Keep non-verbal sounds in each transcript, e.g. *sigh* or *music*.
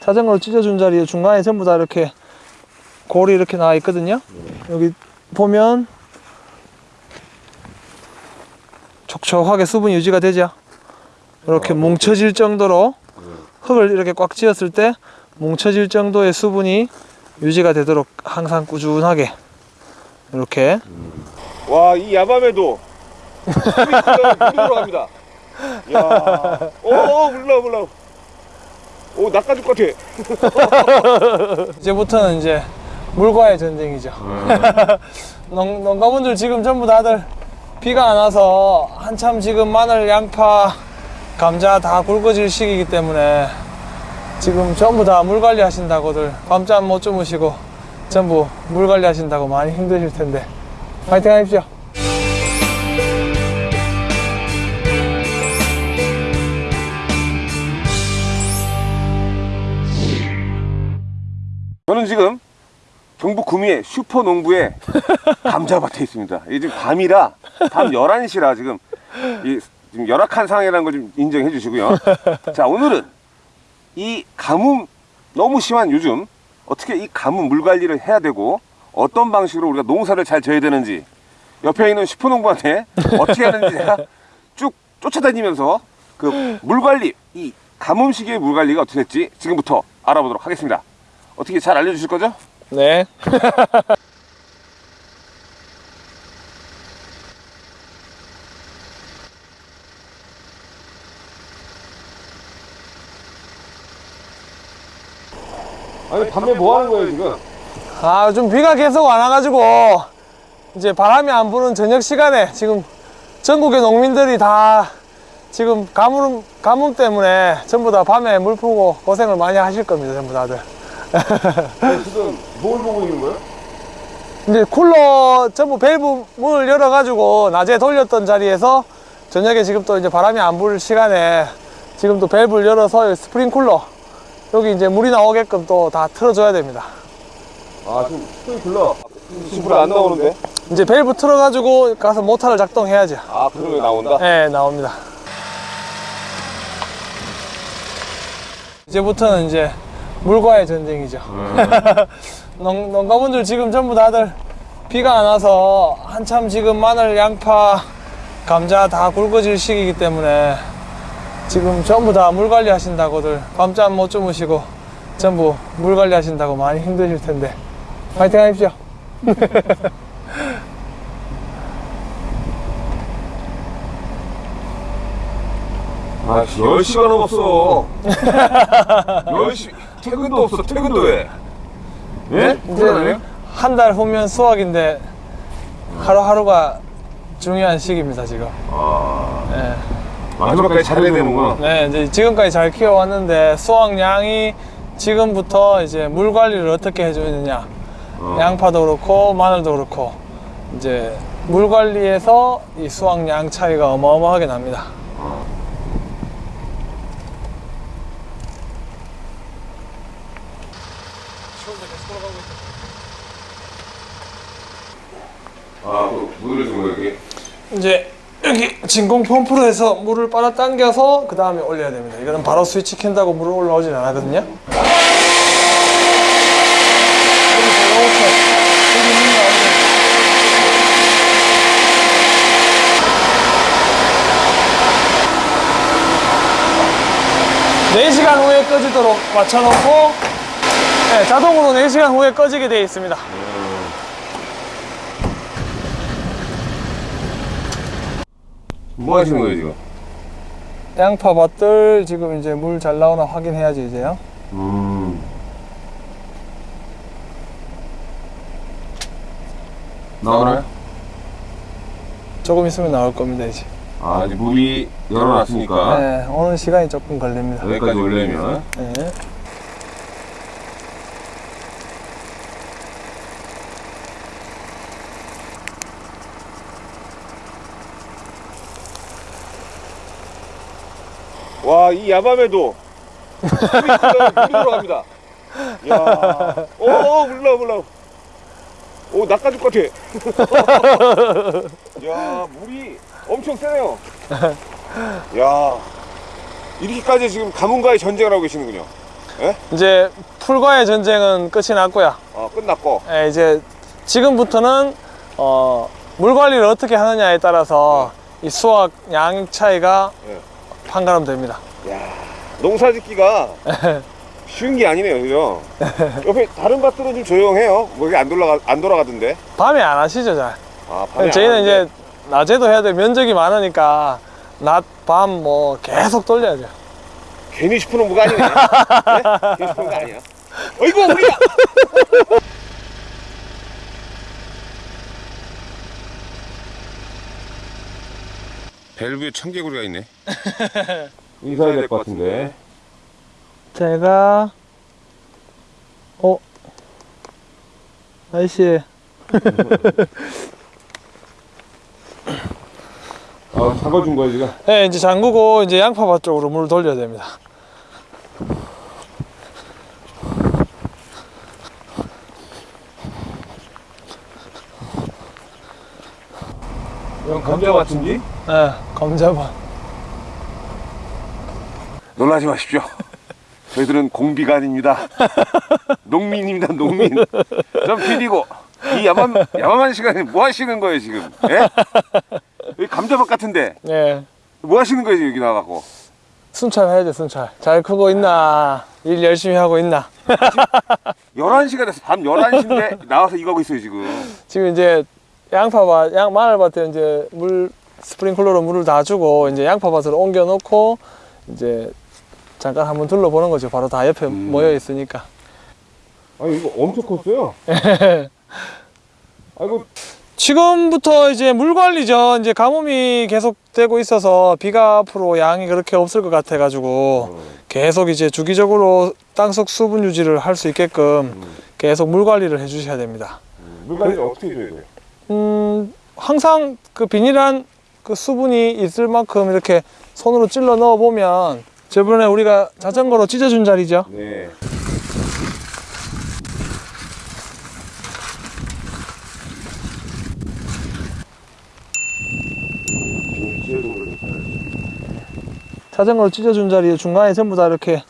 자전거로 찢어준 자리에 중간에 전부 다 이렇게 골이 이렇게 나와 있거든요. 여기 보면 촉촉하게 수분이 유지가 되죠. 이렇게 뭉쳐질 정도로 흙을 이렇게 꽉 쥐었을 때 뭉쳐질 정도의 수분이 유지가 되도록 항상 꾸준하게 이렇게 와, 이 야밤에도 물이 들어갑니다. 야, 오, 물러, 물러. 오, 낚아줄 것 같아. *laughs* 이제부터는 이제 물과의 전쟁이죠. *laughs* 농, 농가분들 지금 전부 다들 비가 안 와서 한참 지금 마늘, 양파, 감자 다 굵어질 시기이기 때문에 지금 전부 다 물 관리 하신다고들 밤잠 못 주무시고 전부 물 관리 하신다고 많이 힘드실 텐데 파이팅 하십시오. 저는 지금 경북 구미의 슈퍼농부의 감자밭에 *laughs* 있습니다. 이게 지금 밤이라, 밤 11시라 지금, 이, 지금 열악한 상황이라는 걸 좀 인정해 주시고요. 자, 오늘은 이 가뭄 너무 심한 요즘 어떻게 이 가뭄 물 관리를 해야 되고 어떤 방식으로 우리가 농사를 잘 져야 되는지 옆에 있는 슈퍼농부한테 *laughs* 어떻게 하는지 제가 쭉 쫓아다니면서 그 물 관리, 이 가뭄 시기의 물 관리가 어떻게 될지 지금부터 알아보도록 하겠습니다. 어떻게 잘 알려주실 거죠? 네. *laughs* 아니 밤에 뭐 하는 거예요 지금? 아, 좀 비가 계속 안 와가지고, 이제 바람이 안 부는 저녁 시간에 지금 전국의 농민들이 다 지금 가뭄, 가뭄 때문에 전부 다 밤에 물 푸고 고생을 많이 하실 겁니다, 전부 다들. 지금 뭘 보고 있는 거예요? 이제 쿨러 전부 밸브 문을 열어 가지고 낮에 돌렸던 자리에서 저녁에 지금 또 이제 바람이 안 불 시간에 지금 또 밸브를 열어서 스프링클러 여기 이제 물이 나오게끔 또 다 틀어줘야 됩니다. 아 지금 스프링클러 지금 물 안 나오는데? 이제 밸브 틀어가지고 가서 모터를 작동해야죠. 아 이게 나온다? 네, 나옵니다. 이제부터는 이제 물과의 전쟁이죠. *laughs* 농, 농가분들 지금 전부 다들 비가 안 와서 한참 지금 마늘, 양파, 감자 다 굵어질 시기이기 때문에 지금 전부 다 물 관리 하신다고들 밤잠 못 주무시고 전부 물 관리 하신다고 많이 힘드실 텐데 파이팅 하십시오. 아 10시가 넘었어 10시 퇴근도 없어 퇴근도 왜? 예? 이제 한달 후면 수학인데 하루하루가 중요한 시기입니다 지금. 아 네. 마지막까지 잘해야 되는구나 네, 이제 지금까지 잘 키워왔는데 수확량이 지금부터 이제 물 관리를 어떻게 해주느냐. 어. 양파도 그렇고 마늘도 그렇고 이제 물 관리에서 이 수확량 차이가 어마어마하게 납니다. 아그 물을 준 거야 이게? 이제 여기 진공 펌프로 해서 물을 빨아당겨서 그 다음에 올려야 됩니다. 이거는 바로 스위치 켠다고 물을 올라오진 않거든요. 여기 이렇게 여기 있는 거 아니에요? 네시간 후에 꺼지도록 맞춰놓고 네, 자동으로 4시간 후에 꺼지게 되어 있습니다. 뭐 하시는 거예요 지금? 양파 밭들 지금 이제 물 잘 나오나 확인해야지 이제요. 음 나오나요? 조금 있으면 나올 겁니다 이제. 아 이제 물이 열어놨으니까 네, 오는 시간이 조금 걸립니다. 여기까지 올려면 네. 와 이 야밤에도 물이 들어갑니다. 야, 오, 오, 물러, 물러. 오, 낚아줄 것 같아. 야, 물이 엄청 세네요. 야, 이렇게까지 지금 가문과의 전쟁을 하고 계시는군요. 예? 이제 풀과의 전쟁은 끝이 났고요. 어, 끝났고. 예, 이제 지금부터는 어, 물 관리를 어떻게 하느냐에 따라서 이 수확 양 차이가 네. 판가름 됩니다. 야, 농사 짓기가 *laughs* 쉬운 게 아니네요, 그죠? *laughs* 옆에 다른 밭들은 좀 조용해요. 뭐 이게 안 돌아가 안 돌아가던데. 밤에 안 하시죠, 잘. 아, 밤에 안 저희는. 이제 낮에도 해야 돼 면적이 많으니까 낮, 밤 뭐 계속 돌려야 돼요. 괜히 슈퍼농 무가 아니네. *laughs* 네? 괜히 슈퍼농 아니야. 어이구, 우리야. 밸브에 청개구리가 있네. *laughs* 인사해야 될 것 같은데. 제가 어 아이씨 *laughs* 아, 잡아준 거야, 지금. 네, 이제 잠그고 이제 양파밭 쪽으로 물 돌려야 됩니다. 이건 감자 같은지? 네, 감자밭. 놀라지 마십시오. 저희들은 공비가 아닙니다. 농민입니다, 농민. 전 PD고. 이 야만, 야만한 시간에 뭐 하시는 거예요, 지금? 예? 여기 감자밭 같은데. 네, 뭐 하시는 거예요, 여기 나가고? 순찰 해야 돼, 순찰. 잘 크고 있나? 일 열심히 하고 있나? *laughs* 11시가 돼서 밤 11시인데 나와서 이거 하고 있어요, 지금. 지금 이제 양파밭, 양 마늘밭에 이제 물 스프링클러로 물을 다 주고 이제 양파밭으로 옮겨 놓고 이제 잠깐 한번 둘러보는 거죠. 바로 다 옆에 음. 모여 있으니까. 아니, 이거 엄청 컸어요. *laughs* 아이고, 지금부터 이제 물 관리죠. 이제 가뭄이 계속 되고 있어서 비가 앞으로 양이 그렇게 없을 것 같아 가지고 계속 이제 주기적으로 땅속 수분 유지를 할 수 있게끔 계속 물 관리를 해 주셔야 됩니다. 물 관리를 어떻게 해줘야 돼요? 음, 항상 그 비닐한 그 수분이 있을 만큼 이렇게 손으로 찔러 넣어 보면 저번에 우리가 자전거로 찢어준 자리죠. 네. 자전거로 찢어준 자리에 중간에 전부 다 이렇게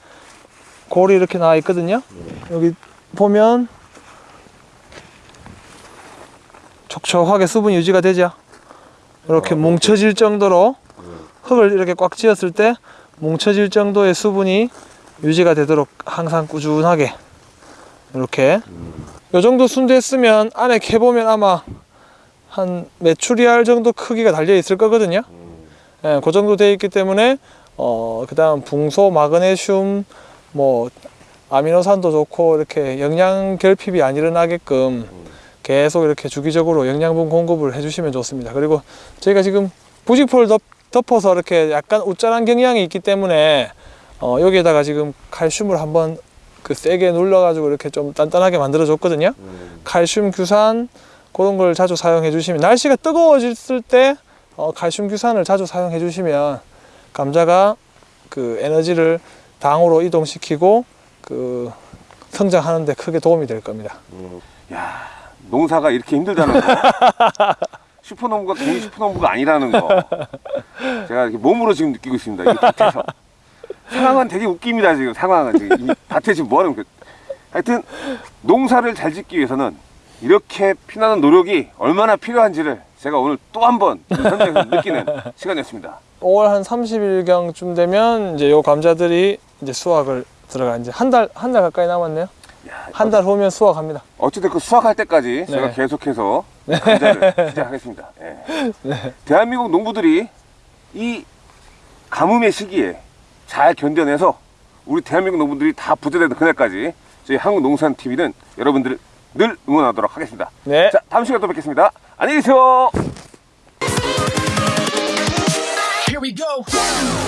골이 이렇게 나와 있거든요. 여기 보면 촉촉하게 수분 유지가 되죠. 이렇게 뭉쳐질 정도로 흙을 이렇게 꽉 쥐었을 때 뭉쳐질 정도의 수분이 유지가 되도록 항상 꾸준하게 이렇게 요 정도 순됐으면 안에 캐보면 아마 한 메추리알 정도 크기가 달려 있을 거거든요. 예, 그 정도 돼 있기 때문에 어 그 다음 붕소, 마그네슘, 뭐 아미노산도 좋고 이렇게 영양 결핍이 안 일어나게끔 계속 이렇게 주기적으로 영양분 공급을 해주시면 좋습니다. 그리고 저희가 지금 부직포를 덮, 덮어서 이렇게 약간 우짜란 경향이 있기 때문에 어 여기에다가 지금 칼슘을 한번 그 세게 눌러 가지고 이렇게 좀 단단하게 만들어 줬거든요. 칼슘 규산 그런 걸 자주 사용해 주시면 날씨가 뜨거워졌을 때 어, 칼슘 규산을 자주 사용해 주시면 감자가 그 에너지를 당으로 이동시키고 그 성장하는 데 크게 도움이 될 겁니다. 야, 농사가 이렇게 힘들다는 거. *laughs* 슈퍼농부가 괜히 슈퍼농부가 아니라는 거. 제가 이렇게 몸으로 지금 느끼고 있습니다. 이 밭에서. 상황은 되게 웃깁니다, 지금. 상황은 지금. 이 밭에 지금 뭐 하는 거. 하여튼, 농사를 잘 짓기 위해서는 이렇게 피나는 노력이 얼마나 필요한지를 제가 오늘 또 한 번 현장에서 느끼는 시간이었습니다. 5월 한 30일경쯤 되면 이제 요 감자들이 이제 수확을 들어가 이제 한 달 한 달 가까이 남았네요. 야, 한달 후면 수확합니다. 어쨌든 그 수확할 때까지 제가 네. 계속해서 감자를 *laughs* 시작하겠습니다. 예. 대한민국 농부들이 이 가뭄의 시기에 잘 견뎌내서 우리 대한민국 농부들이 다 부자되는 그날까지 저희 한국농산TV는 여러분들을 늘 응원하도록 하겠습니다. 네. 자, 다음 시간에 또 뵙겠습니다. 안녕히 계세요. Here we go.